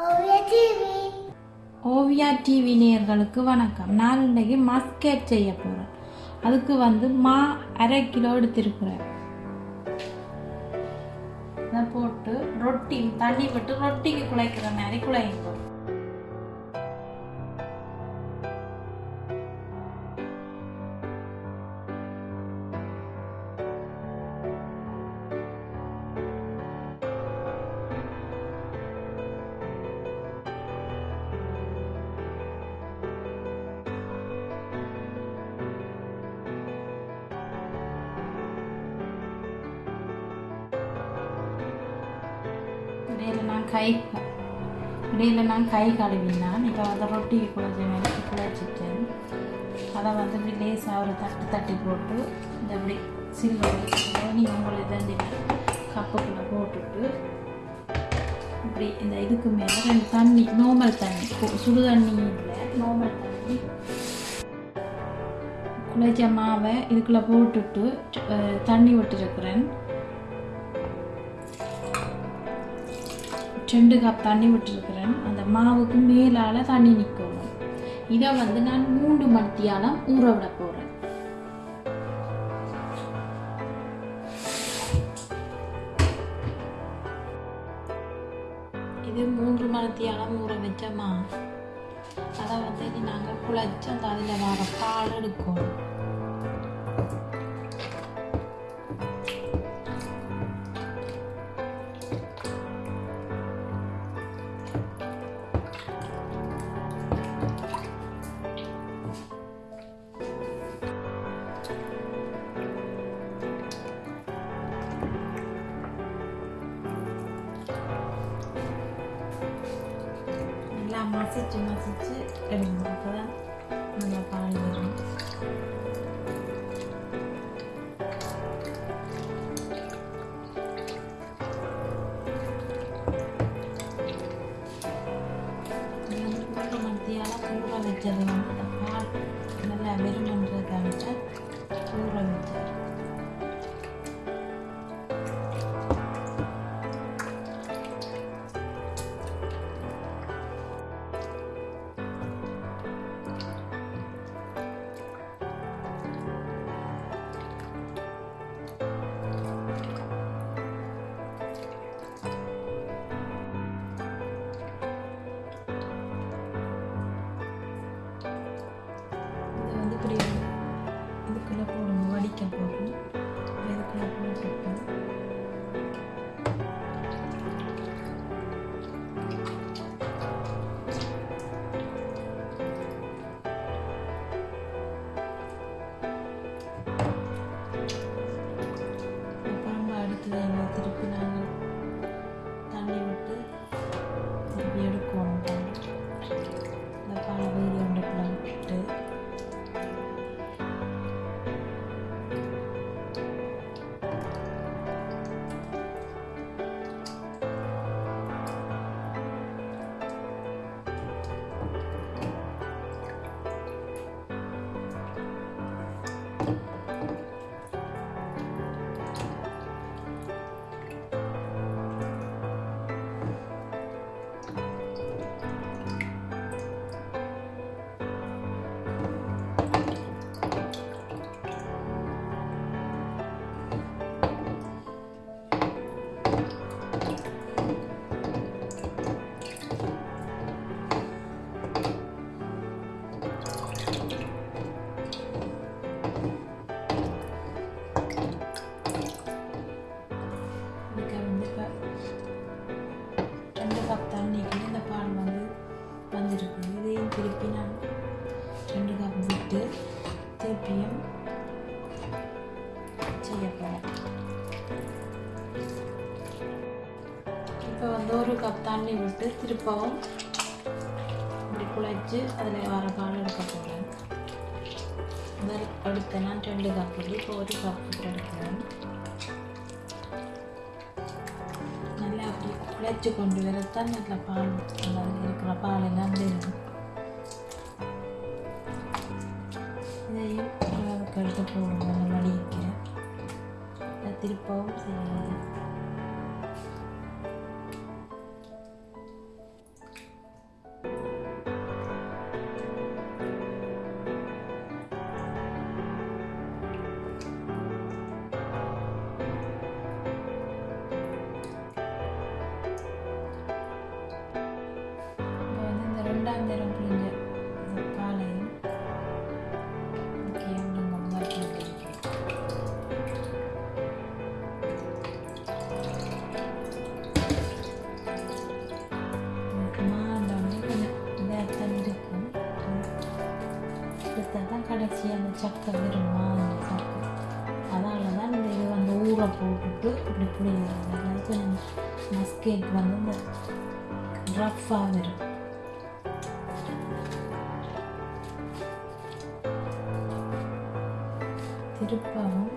Oviya TV. நேயர்களுக்கு வணக்கம். நான் இன்றைக்கு மஸ்கேட் செய்ய போகிறேன் அதுக்கு வந்து மா அரை கிலோ எடுத்திருக்கிறேன். இதை போட்டு ரொட்டி தண்ணி விட்டு ரொட்டிக்கு குழைக்கிற மாதிரி குழைங்க இடையில நான் கை இடையில நான் கை கழுவினான். இப்போ வந்து ரொட்டி குழைச்ச மாதிரி குழைச்சிட்டேன். அதை வந்து இப்படி லேசாக ஒரு தட்டு தட்டி போட்டு இந்த இப்படி சில்வர் நீங்கள் உங்களை தண்டி கப்புக்குள்ளே போட்டுட்டு இப்படி இந்த இதுக்கு மேலே ரெண்டு தண்ணி நார்மல் தண்ணி சுடு தண்ணி இல்லை நார்மல் தண்ணி. குழைச்ச மாவை இதுக்குள்ளே போட்டுட்டு தண்ணி விட்டுருக்குறேன். ரெண்டு கப் தண்ணி விட்டுருக்குறேன். அந்த மாவுக்கு மேலால் தண்ணி நிற்கணும் இதை வந்து நான் மூன்று மணித்தியாலம் ஊற விட போகிறேன் இது மூன்று மணித்தியாலம் ஊற வச்ச மா அதை வந்து நாங்கள் குழைச்சி அந்த அதில் வர பால் எடுக்கணும் எல்லாம் மசிச்சு மசிச்சு எடுக்கணும் அப்போ தான் நல்லா பால் வரும் இது வந்து மூன்று மணித்தியால் ஊற வச்சது வந்து அந்த பால் நல்லா திருப்பியும் செய்ய போகிறேன் இப்போ வந்து ஒரு கப் தண்ணி விட்டு திருப்பவும் இப்படி குழைச்சி அதில் வர பால் எடுக்க போகிறேன் முதல் எடுத்த நான் ரெண்டு கப் இப்போ ஒரு கப் விட்டு எடுக்கிறேன். நல்லா அப்படி குழைச்சி கொண்டு வரத்தான் நல்லா பால். நல்லா இருக்கிற பால் எல்லாம் வேணும். இதை இதுதான் தான் கடைசி அந்த சக்கை வருமா அந்த சக்கை அதனால தான் இந்த இது வந்து ஊற போட்டுட்டு இப்படி புளியுறாங்க அதாவது மஸ்கேட் வந்து இந்த ரஃப்பாக வரும். திருப்பவும்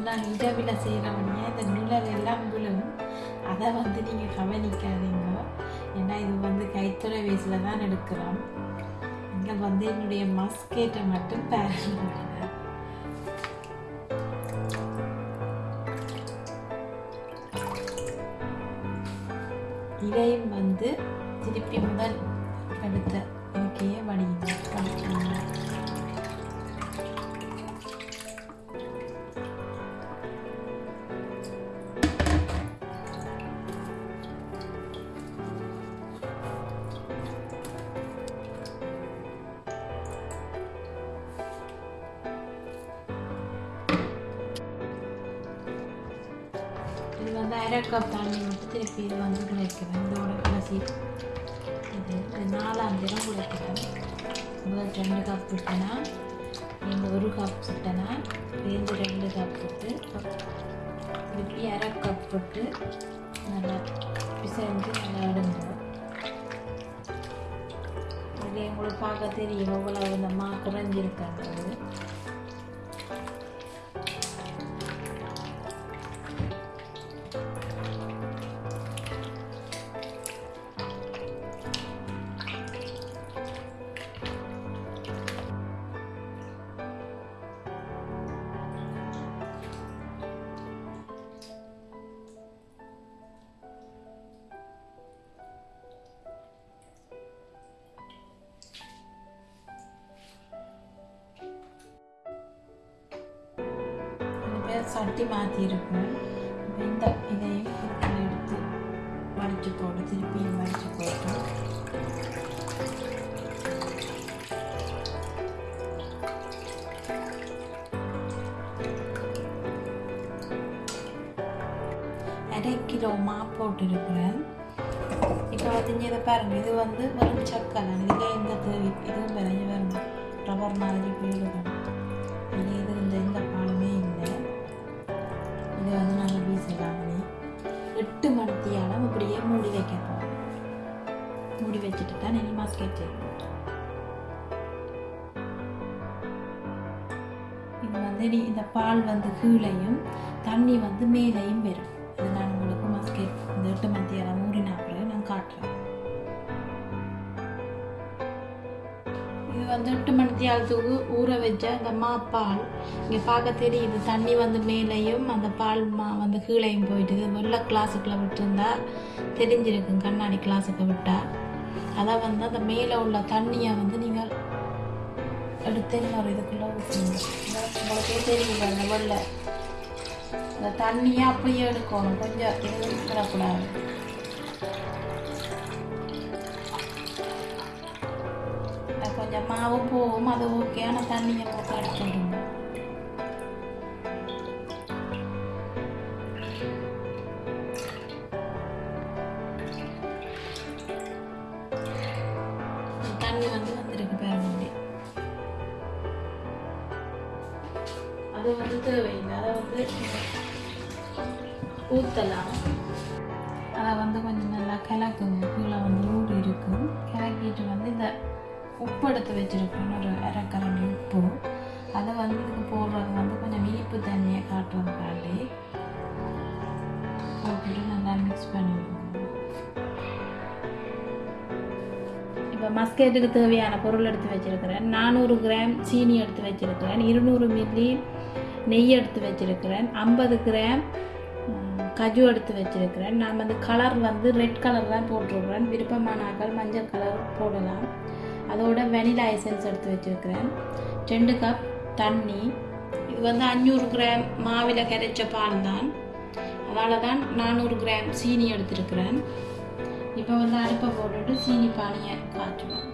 வந்து நான் இரவில் செய்கிறவனே இந்த நிழல் எல்லாம் விழும். அதை வந்து நீங்கள் கவனிக்காதீங்க. ஏன்னா இது வந்து கைத்துறை வயசில் தான் எடுக்கிறோம். இங்கே வந்து என்னுடைய மஸ்கேட்டை மட்டும் பேரன் இதையும் வந்து திருப்பி முதல் எடுத்த இருக்கையே வடிங்க இந்த ரெண்டு கப் திருப்பி அரை கப் நல்லா பிசைஞ்சு நல்லா எடுங்க இது எங்களுக்கு பார்க்க தெரியும் எவ்வளோ இந்த மா குறைஞ்சிருக்காங்க சட்டி மாற்றிருக்கேன் இப்போ இந்த இதையும் இதுக்குள்ள எடுத்து வடித்து போட்டு திருப்பியும் வடித்து போட்டு அரை கிலோ மா போட்டிருக்கிறேன் இப்போ பார்த்தீங்க இதை பாருங்க இது வந்து வெறும் சக்கரை இதில் இந்த தேவி இதுவும் விளைஞ்சு வரும் ரப்பர் மாதிரி போயிடுது மாதிரி இந்த பால் வந்து கீழையும் தண்ணி வந்து மேலேயும் வரும். அது நான் உங்களுக்கு மஸ்கே இந்த எட்டு மத்தியானம் ஊறின அப்புறம் நான் காட்டுறேன். இது வந்து எட்டு மணித்தியாலத்துக்கு ஊற வச்ச இந்த மா பால். இங்கே பார்க்க தெரியுது தண்ணி வந்து மேலேயும் அந்த பால் மா வந்து கீழையும் போயிட்டுது. வெள்ளை கிளாஸுக்குள்ளே விட்டுருந்தா தெரிஞ்சிருக்கும் கண்ணாடி கிளாஸுக்கு விட்டால் அதை வந்து அந்த மேலே உள்ள தண்ணியை வந்து நீங்கள் எடுத்து இன்னொரு இதுக்குள்ளே ஊற்றுங்க உங்களுக்கே தெரியுது அந்த வெள்ளை. அந்த தண்ணியை அப்படியே எடுக்கணும். கொஞ்சம் எதுவும் விடக்கூடாது கொஞ்சம் மாவு போகும் அது ஓகே ஆனால் தண்ணியை போட்டு எடுத்துடுங்க அது வந்து தேவையில்லை அதை வந்து ஊற்றலாம் அதை வந்து கொஞ்சம் நல்லா கிளக்குங்க. கீழே வந்து ஊறி இருக்கும் கிளக்கிட்டு வந்து இந்த உப்பு எடுத்து வச்சுருக்கோம் ஒரு அரைக்கரண்டி உப்பு. அதை வந்து இதுக்கு போடுறது வந்து கொஞ்சம் இனிப்பு தண்ணியை காட்டுறதுக்காண்டி போட்டுட்டு நல்லா மிக்ஸ் பண்ணிடுவோம். இப்போ மஸ்கேட்டுக்கு தேவையான பொருள் எடுத்து வச்சிருக்கிறேன். நானூறு கிராம் சீனி எடுத்து வச்சுருக்கிறேன். இருநூறு மில்லி நெய் எடுத்து வச்சிருக்கிறேன். ஐம்பது கிராம் கஜு எடுத்து வச்சிருக்கிறேன். நான் வந்து கலர் வந்து ரெட் கலர் தான் போட்டிருக்கிறேன் விருப்பமானாக்கள் மஞ்சள் கலர் போடலாம். அதோட வெனிலா எசன்ஸ் எடுத்து வச்சிருக்கிறேன். ரெண்டு கப் தண்ணி. இது வந்து அஞ்சூறு கிராம் மாவில் கரைச்ச பால் தான். அதனால தான் நானூறு கிராம் சீனி எடுத்துருக்கிறேன். இப்போ வந்து அடுப்பை போட்டுட்டு சீனி பானையை காய்ச்சுவோம்.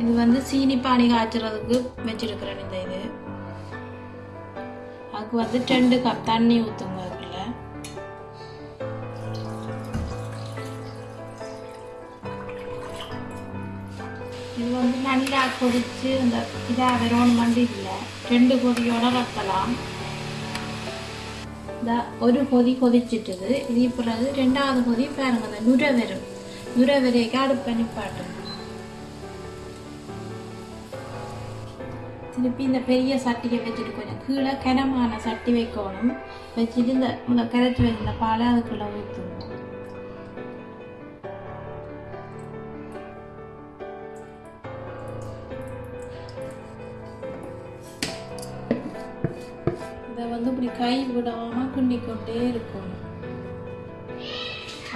இது வந்து சீனி பானி காய்ச்சறதுக்கு வச்சிருக்கிறேன் இந்த இது. அதுக்கு வந்து ரெண்டு கப் தண்ணி ஊற்றுங்க அதுக்குள்ள. இது வந்து நல்லா கொதிச்சு இந்த இதாக வெறும் மண்டி இல்லை. ரெண்டு கொதியோட வைக்கலாம் இந்த ஒரு கொதி கொதிச்சிட்டுது. இது பிறகு ரெண்டாவது கொதி பாருங்க இந்த நுரை வரும் நுரை வரைக்கும் பண்ணி நிப்பாட்டும் திருப்பி இந்த பெரிய சட்டியை வச்சுட்டு கொஞ்சம் கீழே கனமான சட்டி வைக்கணும் வச்சுட்டு இந்த இந்த கரைச்சி வச்சிருந்த பாலை அதுக்குள்ளே ஊற்றணும் இதை வந்து இப்படி கை விடாமல் கிண்டி கொண்டே இருக்கணும்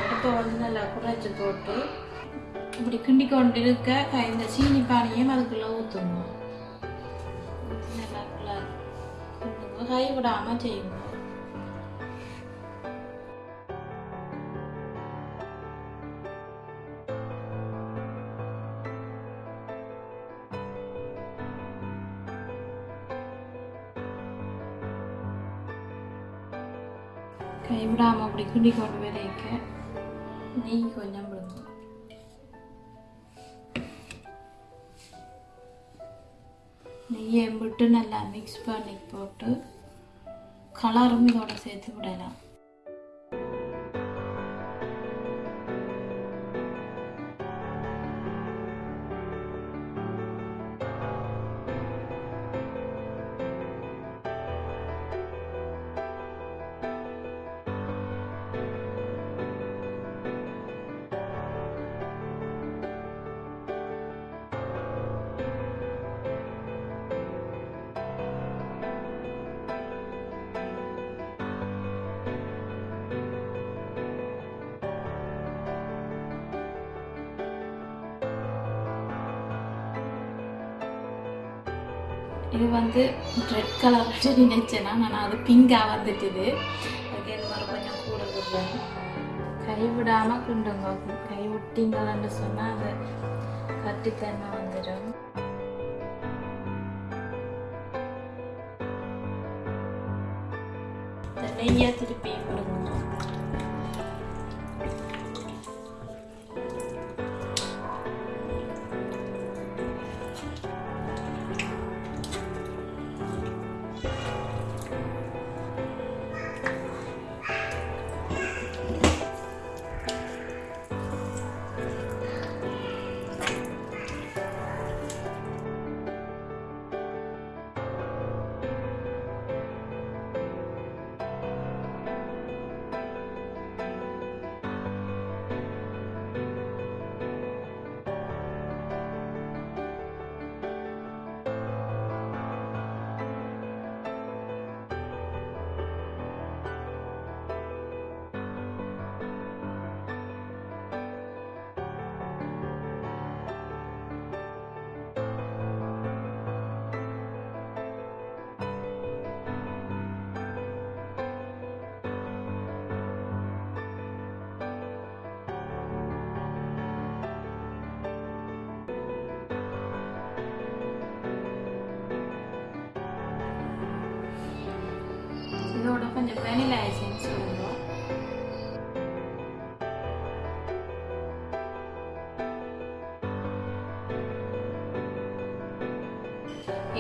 அடுப்பை வந்து நல்லா குறைச்சி போட்டு இப்படி கிண்டி கொண்டு இருக்க இந்த சீனி பானையும் அதுக்குள்ளே ஊற்றணும் கிண்டுங்க. கை விடாமல் செய்யுங்க கை விடாமல் அப்படி கிண்டி கொண்டு வரைக்க நெய் கொஞ்சம் விடுங்க நெய்யை விட்டு நல்லா மிக்ஸ் பண்ணி போட்டு கலரும் இதோட சேர்த்து விடலாம். இது வந்து ரெட் கலர் நினைச்சேன்னா நான் அது பிங்காக வந்துட்டுது. அதுக்கு இது மாதிரி கொஞ்சம் கூட விடுறேன் கைவிடாமல் கிண்டுங்க. கை விட்டீங்கன்னு சொன்னால் அது கட்டித்தன்மை வந்துடும். நெய்யா திருப்பி விடுங்க கொஞ்சம் வெனிலா எசன்ஸ் விடுவோம்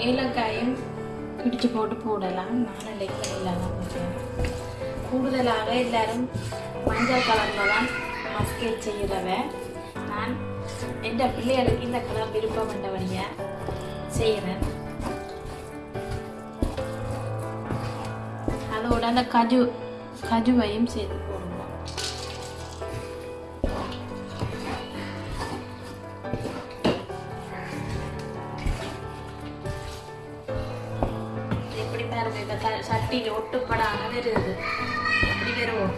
ஏலக்காயும் பிடிச்சு போட்டு போடலாம். நாளைக்கு இல்லாமல் போட்டேன் கூடுதலாக எல்லாரும் மஞ்சள் கலரில் தான் மஸ்கேட் செய்கிறவ நான் எந்த பிள்ளைகளுக்கு இந்த கலர் விருப்பம் பண்ணபடியாக செய்கிறேன் அந்த கஜு கஜுவையும் சேர்த்து போடுவோம் எப்படி பாருங்க இப்போ சட்டியில் ஒட்டுப்படாமல் வருது. அப்படி வருவோம்.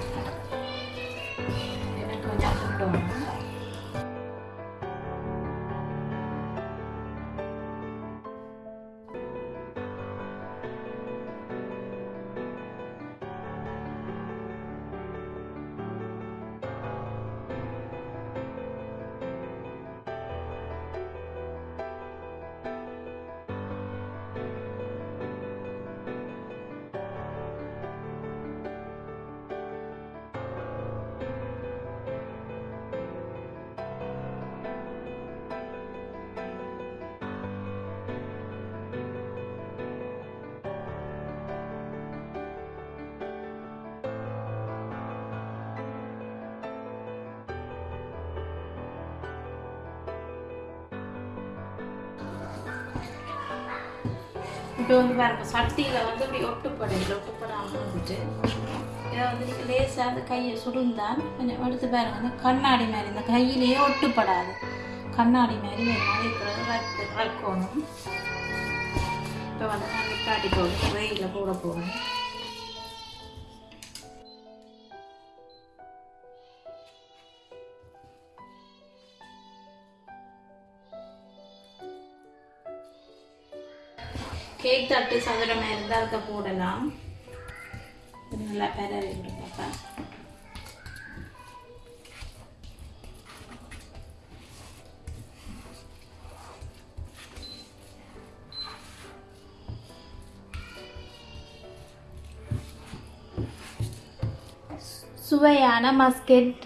இப்போ வந்து பாருங்க சட்டியில் வந்து இப்படி ஒட்டுப்படையில் ஒட்டுப்படாமல் வந்துட்டு இதை வந்து நீங்கள் லேசாக அந்த கையை சுடுந்தால் கொஞ்சம் எடுத்து பாருங்க அந்த கண்ணாடி மாதிரி இந்த கையிலேயே ஒட்டுப்படாது. கண்ணாடி மாதிரி வேணும் இருக்கிறது ரக்கு ரக்கணும் இப்போ வந்து நான் நிப்பாட்டி போகணும் வெயிலில் போட போகிறேன் தட்டு சதுரமாக இருந்தால் அதுக்கு போடலாம்? நல்லா பெரவி விடும் பாப்பா. சுவையான மஸ்கெட்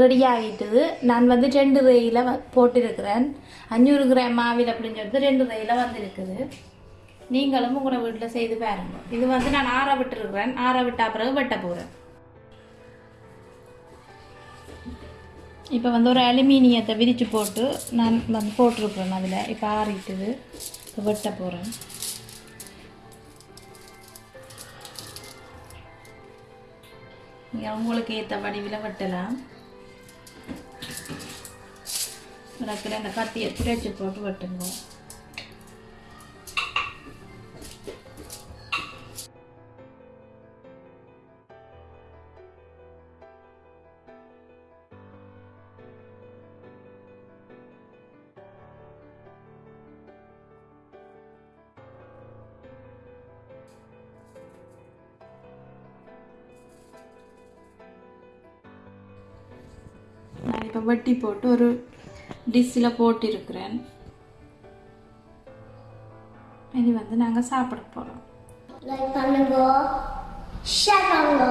ரெடி ஆகிட்டுது நான் வந்து ரெண்டு ரயில போட்டிருக்கிறேன். அஞ்சூறு கிராம் மாவில் அப்படின்னு சொல்லிட்டு ரெண்டு ரயில வந்திருக்குது. நீங்களும் உங்களை வீட்டில் செய்து பாருங்க. இது வந்து நான் ஆற விட்டுருக்குறேன். ஆற விட்டா பிறகு வெட்ட போகிறேன் இப்போ வந்து ஒரு அலுமினியத்தை விரித்து போட்டு நான் வந்து போட்டிருக்கிறேன் அதில். இப்போ ஆறிட்டுது. இப்போ வெட்ட போகிறேன் நீங்கள் உங்களுக்கு ஏற்ற வடிவில் வெட்டலாம். கிடக்கிற இந்த கத்தியை துடைச்சி போட்டு வெட்டுங்க. இப்போ வெட்டி போட்டு ஒரு டிஷ்ஷில் போட்டிருக்கிறேன். இனி வந்து நாங்கள் சாப்பிட போகிறோம் லைக் பண்ணுங்க ஷேர் பண்ணுங்க